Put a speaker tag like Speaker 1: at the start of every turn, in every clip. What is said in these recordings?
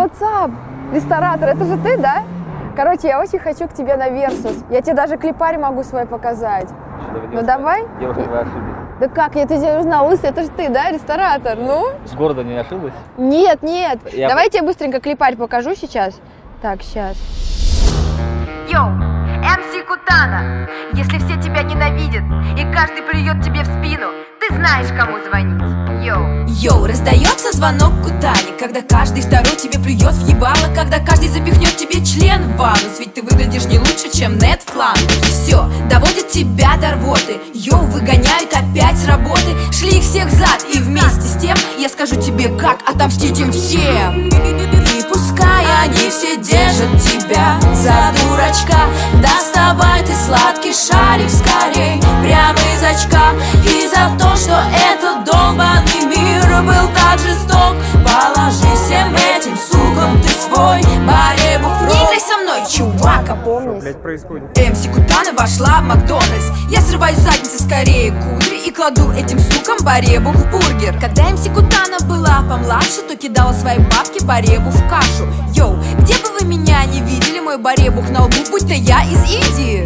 Speaker 1: what's up? Ресторатор, это же ты, да? Короче, я очень хочу к тебе на Versus. Я тебе даже клипарь могу свой показать. Ну давай.
Speaker 2: Девушка, вы ошиблись.
Speaker 1: Да как, я тебя узнал, это же ты, да, ресторатор? Ну?
Speaker 2: С города не ошиблась?
Speaker 1: Нет, нет.
Speaker 2: Я-
Speaker 1: Давай я тебе быстренько клипарь покажу сейчас. Так, сейчас.
Speaker 3: Йоу, MC Кутана. Если все тебя ненавидят и каждый плюет тебе в спину, знаешь, кому звонить. Йоу.
Speaker 4: Йоу, раздается звонок Кутани Когда каждый второй тебе плюет в ебало Когда каждый запихнет тебе член в анус Ведь ты выглядишь не лучше, чем Нед Фландерс Все, доводит тебя до рвоты. Йоу, выгоняют опять с работы. Шли их всех зад и вместе с тем Я скажу тебе, как отомстить им всем. И пускай они все держат тебя за дурачка. Доставай ты сладкий шарик Очка И за то, что этот долбанный мир был так жесток. Положи всем этим сукам ты свой баребух в рот. Не играй со мной, чувак,
Speaker 1: Помнишь?
Speaker 5: Блять, происходит.
Speaker 4: МС Кутана вошла в Макдональдс? Я срываю задницы скорее кудри И кладу этим сукам баребу в бургер. Когда МС Кутана была помладше То кидала свои бабки баребу в кашу. Йоу, где бы вы меня не видели Мой баребух на лбу, будь то я из Индии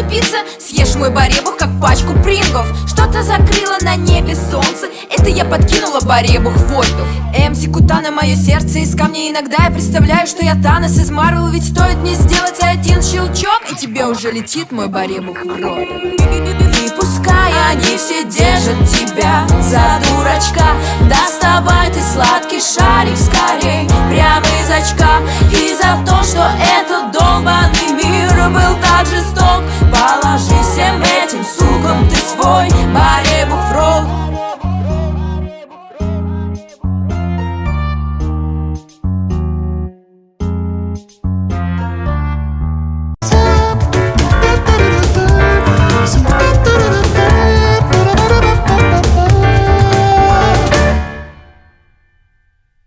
Speaker 4: тупица. Съешь мой баребух, как пачку прингов. Что-то закрыло на небе солнце. Это я подкинула баребух в воздух. МС Кутана мое сердце из камня. Иногда я представляю, что я Танос из Марвел. Ведь стоит мне сделать один щелчок И тебе уже летит мой баребух в рот И пускай они все держат тебя за дурачка. Доставай ты сладкий шарик скорей Прямо из очка. И за то, что этот долбанный мир был так жесток